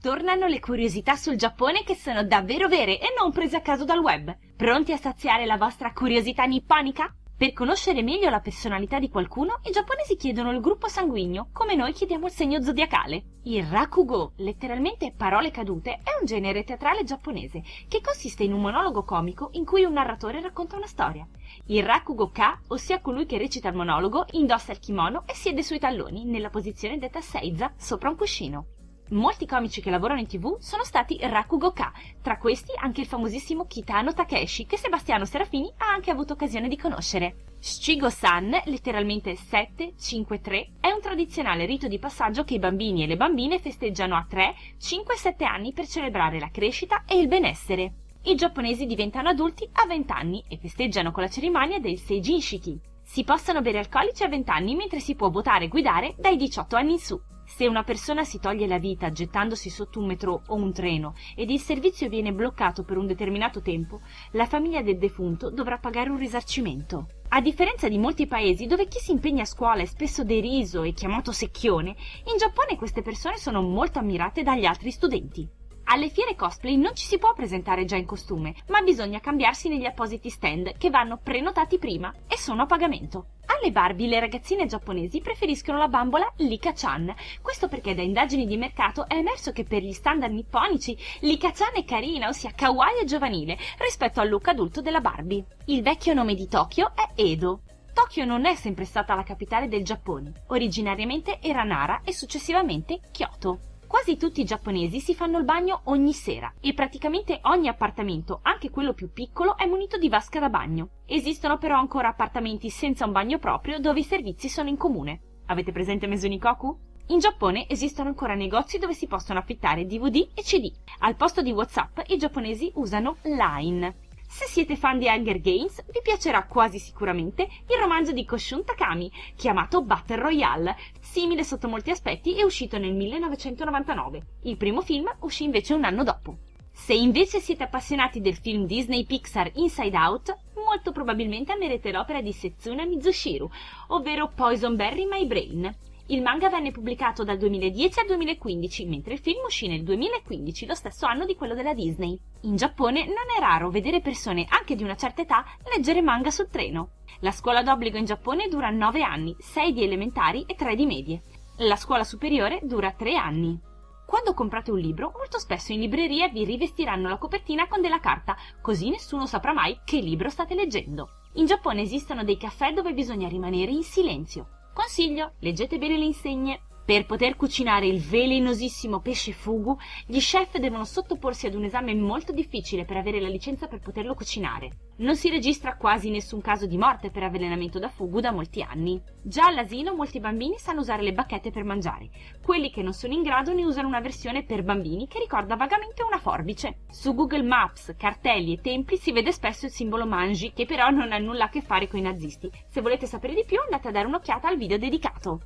Tornano le curiosità sul Giappone che sono davvero vere e non prese a caso dal web. Pronti a saziare la vostra curiosità nipponica? Per conoscere meglio la personalità di qualcuno, i giapponesi chiedono il gruppo sanguigno, come noi chiediamo il segno zodiacale. Il rakugo, letteralmente parole cadute, è un genere teatrale giapponese che consiste in un monologo comico in cui un narratore racconta una storia. Il rakugo-ka, ossia colui che recita il monologo, indossa il kimono e siede sui talloni, nella posizione detta seiza, sopra un cuscino. Molti comici che lavorano in tv sono stati Rakugoka, tra questi anche il famosissimo Kitano Takeshi, che Sebastiano Serafini ha anche avuto occasione di conoscere. Shigo-san, letteralmente 7-5-3, è un tradizionale rito di passaggio che i bambini e le bambine festeggiano a 3, 5 7 anni per celebrare la crescita e il benessere. I giapponesi diventano adulti a 20 anni e festeggiano con la cerimonia del Seijinshiki. Si possono bere alcolici a 20 anni mentre si può votare e guidare dai 18 anni in su. Se una persona si toglie la vita gettandosi sotto un metro o un treno ed il servizio viene bloccato per un determinato tempo, la famiglia del defunto dovrà pagare un risarcimento. A differenza di molti paesi dove chi si impegna a scuola è spesso deriso e chiamato secchione, in Giappone queste persone sono molto ammirate dagli altri studenti. Alle fiere cosplay non ci si può presentare già in costume, ma bisogna cambiarsi negli appositi stand che vanno prenotati prima e sono a pagamento. Alle Barbie le ragazzine giapponesi preferiscono la bambola Lika-chan, questo perché da indagini di mercato è emerso che per gli standard nipponici Lika-chan è carina, ossia kawaii e giovanile, rispetto al look adulto della Barbie. Il vecchio nome di Tokyo è Edo, Tokyo non è sempre stata la capitale del Giappone. Originariamente era Nara e successivamente Kyoto. Quasi tutti i giapponesi si fanno il bagno ogni sera e praticamente ogni appartamento, anche quello più piccolo, è munito di vasca da bagno. Esistono però ancora appartamenti senza un bagno proprio dove i servizi sono in comune. Avete presente Mesunikoku? In Giappone esistono ancora negozi dove si possono affittare DVD e CD. Al posto di WhatsApp i giapponesi usano Line. Se siete fan di Hunger Games, vi piacerà quasi sicuramente il romanzo di Koshun Takami, chiamato Battle Royale. Simile sotto molti aspetti, è uscito nel 1999. Il primo film uscì invece un anno dopo. Se invece siete appassionati del film Disney Pixar Inside Out, molto probabilmente amerete l'opera di Setsuna Mizushiro, ovvero Poison Berry My Brain. Il manga venne pubblicato dal 2010 al 2015, mentre il film uscì nel 2015, lo stesso anno di quello della Disney. In Giappone non è raro vedere persone anche di una certa età leggere manga sul treno. La scuola d'obbligo in Giappone dura 9 anni, 6 di elementari e 3 di medie. La scuola superiore dura 3 anni. Quando comprate un libro, molto spesso in libreria vi rivestiranno la copertina con della carta, così nessuno saprà mai che libro state leggendo. In Giappone esistono dei caffè dove bisogna rimanere in silenzio. Consiglio, leggete bene le insegne. Per poter cucinare il velenosissimo pesce fugu, gli chef devono sottoporsi ad un esame molto difficile per avere la licenza per poterlo cucinare. Non si registra quasi nessun caso di morte per avvelenamento da fugu da molti anni. Già all'asilo molti bambini sanno usare le bacchette per mangiare. Quelli che non sono in grado ne usano una versione per bambini che ricorda vagamente una forbice. Su Google Maps, cartelli e templi si vede spesso il simbolo manji, che però non ha nulla a che fare con i nazisti. Se volete sapere di più andate a dare un'occhiata al video dedicato.